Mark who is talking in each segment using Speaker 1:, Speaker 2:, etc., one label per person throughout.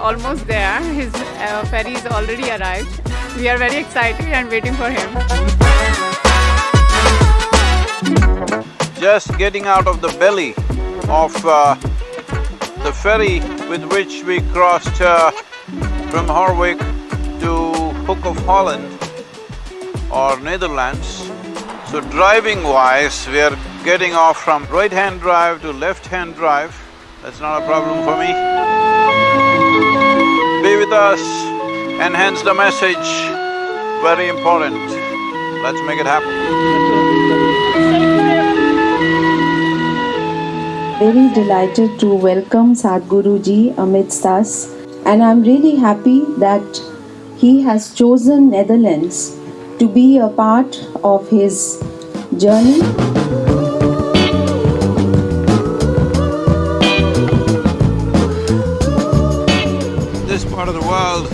Speaker 1: almost there. His uh, ferry is already arrived. We are very excited and waiting for him.
Speaker 2: Just getting out of the belly of uh, the ferry with which we crossed uh, from Harwich to Hook of Holland or Netherlands. So driving wise, we are getting off from right-hand drive to left-hand drive. That's not a problem for me. Be with us, enhance the message, very important. Let's make it happen.
Speaker 3: very delighted to welcome Sadhguru ji amidst us, and I'm really happy that he has chosen Netherlands to be a part of his journey.
Speaker 2: Of the world,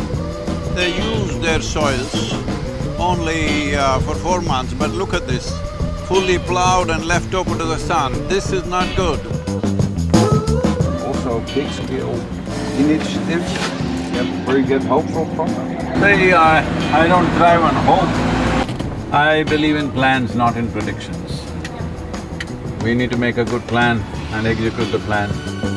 Speaker 2: they use their soils only uh, for four months, but look at this, fully plowed and left open to the sun. This is not good.
Speaker 4: also big scale initiatives yeah, where you get hope from? from?
Speaker 2: Say, uh, I don't thrive on hope. I believe in plans, not in predictions. We need to make a good plan and execute the plan.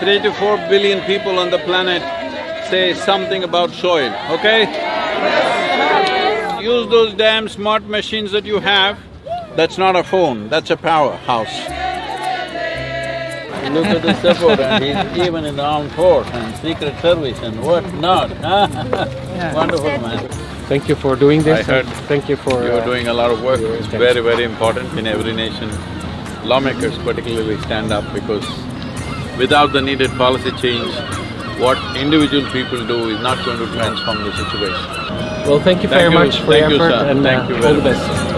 Speaker 2: Three to four billion people on the planet say something about soil, okay? Use those damn smart machines that you have. That's not a phone, that's a powerhouse. Look at the support and he's even in the armed force and secret service and what not, Wonderful, man.
Speaker 5: Thank you for doing this.
Speaker 2: I heard
Speaker 5: Thank you for.
Speaker 2: You're
Speaker 5: uh,
Speaker 2: doing a lot of work, it's
Speaker 5: thanks.
Speaker 2: very, very important in every nation. Lawmakers particularly stand up because without the needed policy change, what individual people do is not going to transform the situation.
Speaker 5: Well, thank you
Speaker 2: Thank
Speaker 5: very
Speaker 2: you.
Speaker 5: much for
Speaker 2: Thank
Speaker 5: your effort
Speaker 2: sir.
Speaker 5: and
Speaker 2: Thank
Speaker 5: uh,
Speaker 2: you
Speaker 5: all
Speaker 2: very
Speaker 5: the
Speaker 2: much.
Speaker 5: best.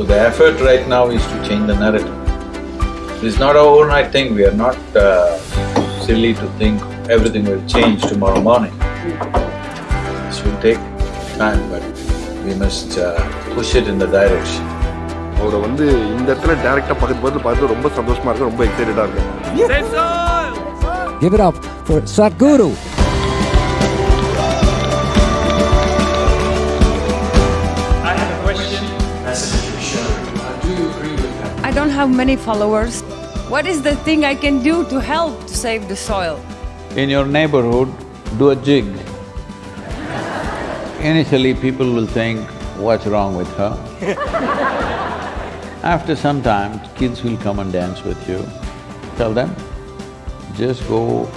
Speaker 2: So the effort right now is to change the narrative. It's not an overnight thing, we are not uh, silly to think everything will change tomorrow morning. This will take time, but we must uh, push it in the direction.
Speaker 4: அவரை வந்து இந்த இடத்துல டைரக்டா பக்கத்து பக்கத்துல பார்த்து ரொம்ப சந்தோஷமா இருக்கு ரொம்ப எக்ஸைட்டடா இருக்கு
Speaker 6: Give it up for Sadhguru.
Speaker 7: Have many followers. What is the thing I can do to help to save the soil?
Speaker 2: In your neighborhood, do a jig. Initially, people will think, what's wrong with her? After some time, kids will come and dance with you. Tell them, just go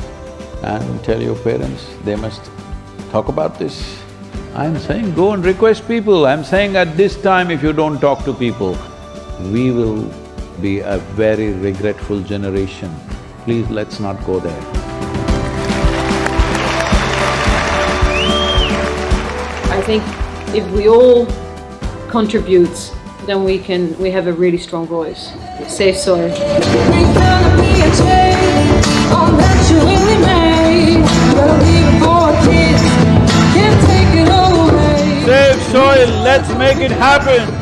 Speaker 2: and tell your parents, they must talk about this. I'm saying go and request people, I'm saying at this time if you don't talk to people, we will be a very regretful generation. Please, let's not go there.
Speaker 8: I think if we all contribute, then we can, we have a really strong voice. Save soil.
Speaker 2: Save soil, let's make it happen!